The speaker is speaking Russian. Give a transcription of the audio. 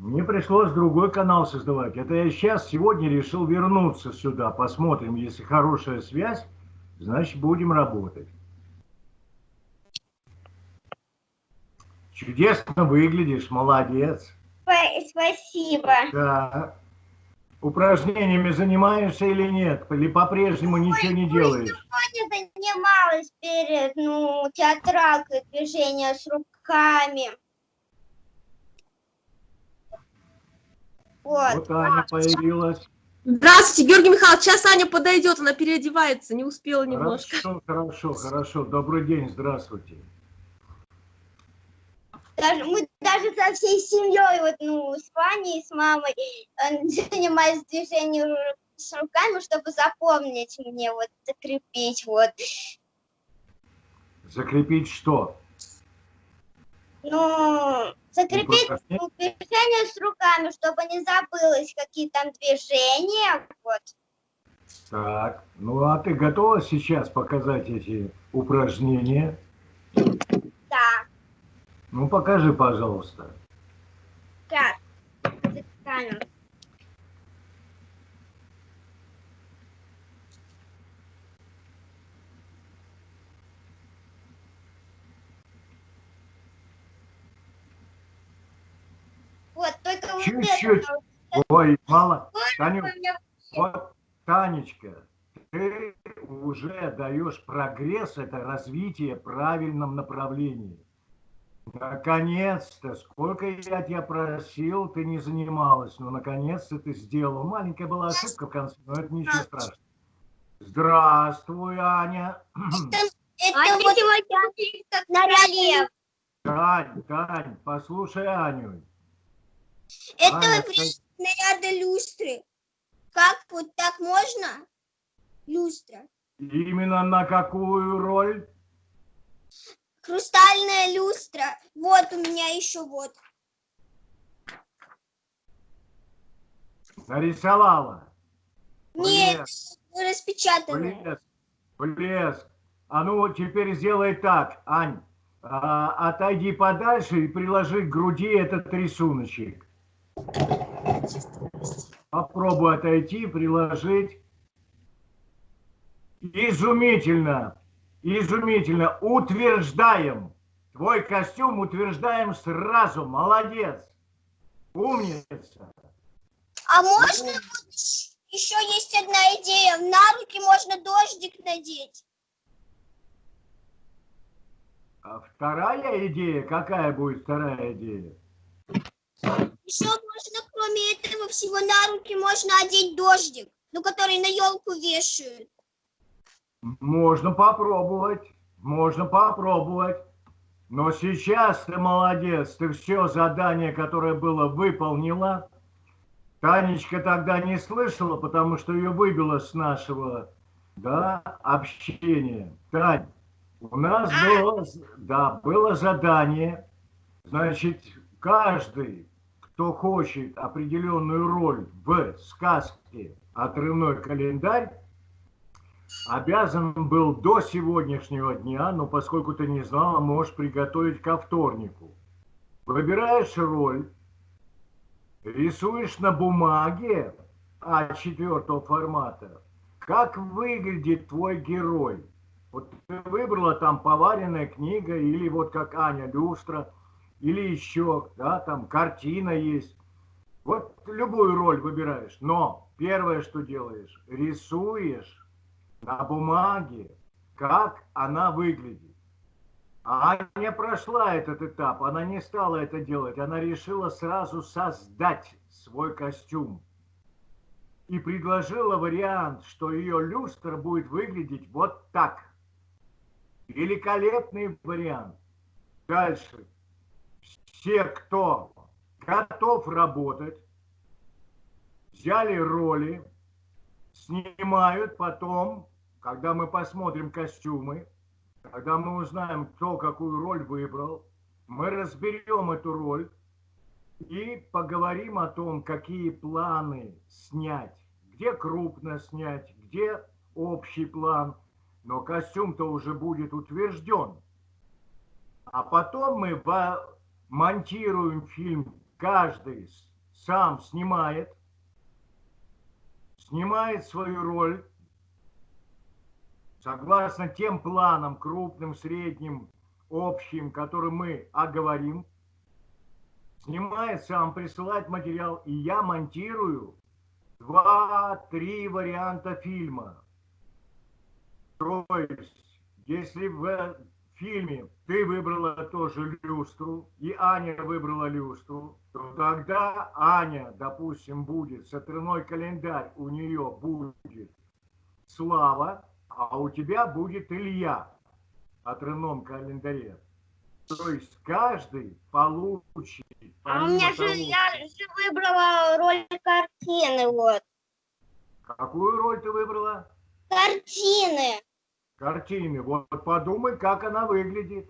Мне пришлось другой канал создавать. Это я сейчас, сегодня решил вернуться сюда. Посмотрим, если хорошая связь, значит будем работать. Чудесно выглядишь, молодец. Спасибо. Да. Упражнениями занимаешься или нет? Или по-прежнему ничего не делаешь? Сегодня занималась перед ну, театралкой движения с руками. Вот, вот Аня появилась. Здравствуйте, Георгий Михайлович. Сейчас Аня подойдет, она переодевается, не успела немножко. Хорошо, хорошо, хорошо. Добрый день, здравствуйте. Даже, мы даже со всей семьей, вот, ну, с Ваней, с мамой, э, занимались движением с руками, чтобы запомнить мне, вот, закрепить, вот. Закрепить что? Ну, закрепить движение с руками, чтобы не забылось, какие там движения, вот. Так, ну а ты готова сейчас показать эти упражнения? Да. Ну покажи, пожалуйста. Как? Камеру. Вот, только Чуть-чуть. Ой, мало. Таню, вот, Танечка, ты уже даешь прогресс, это развитие в правильном направлении. Наконец-то, сколько я тебя просил, ты не занималась, но наконец-то ты сделала. Маленькая была ошибка в конце, но это ничего страшного. Здравствуй, Аня. Это, это вот как наряд. Тань, Тань, послушай Аню. Это Аня, наряды люстры. Как вот так можно? Люстра. Именно на какую роль? Хрустальная люстра. Вот у меня еще вот. Нарисовала? Нет, распечатанная. Блеск, блеск. А ну теперь сделай так, Ань. А, отойди подальше и приложи к груди этот рисуночек. Попробуй отойти, приложить. Изумительно. Изумительно. Утверждаем. Твой костюм утверждаем сразу. Молодец. Умница. А можно вот еще есть одна идея. На руки можно дождик надеть. А вторая идея? Какая будет вторая идея? Еще можно, кроме этого всего, на руки можно одеть дождик, ну, который на елку вешают. Можно попробовать, можно попробовать. Но сейчас ты молодец, ты все задание, которое было, выполнила. Танечка тогда не слышала, потому что ее выбило с нашего да, общения. Тань, у нас было, да, было задание, значит, каждый, кто хочет определенную роль в сказке «Отрывной календарь», обязан был до сегодняшнего дня, но поскольку ты не знала, можешь приготовить ко вторнику. Выбираешь роль, рисуешь на бумаге А4 формата, как выглядит твой герой. Вот ты выбрала там поваренная книга, или вот как Аня люстра, или еще, да, там картина есть. Вот любую роль выбираешь, но первое, что делаешь, рисуешь на бумаге, как она выглядит. А Аня прошла этот этап, она не стала это делать, она решила сразу создать свой костюм. И предложила вариант, что ее люстра будет выглядеть вот так. Великолепный вариант. Дальше. Все, кто готов работать, взяли роли, снимают потом когда мы посмотрим костюмы, когда мы узнаем, кто какую роль выбрал, мы разберем эту роль и поговорим о том, какие планы снять, где крупно снять, где общий план, но костюм-то уже будет утвержден. А потом мы монтируем фильм каждый сам снимает, снимает свою роль согласно тем планам, крупным, средним, общим, которые мы оговорим, снимает сам, присылает материал, и я монтирую два-три варианта фильма. То есть, если в фильме ты выбрала тоже люстру, и Аня выбрала люстру, то тогда Аня, допустим, будет, сатырной календарь у нее будет Слава, а у тебя будет Илья о тройном календаре. То есть каждый получит. А у меня же, я же выбрала роль картины, вот. Какую роль ты выбрала? Картины. Картины. Вот подумай, как она выглядит.